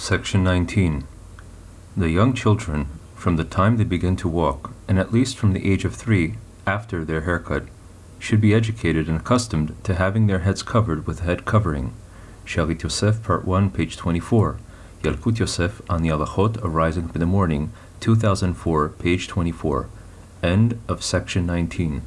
Section 19. The young children, from the time they begin to walk, and at least from the age of three, after their haircut, should be educated and accustomed to having their heads covered with a head covering. Shalit Yosef, Part 1, page 24. Yalkut Yosef on the Halachot arising in the morning, 2004, page 24. End of section 19.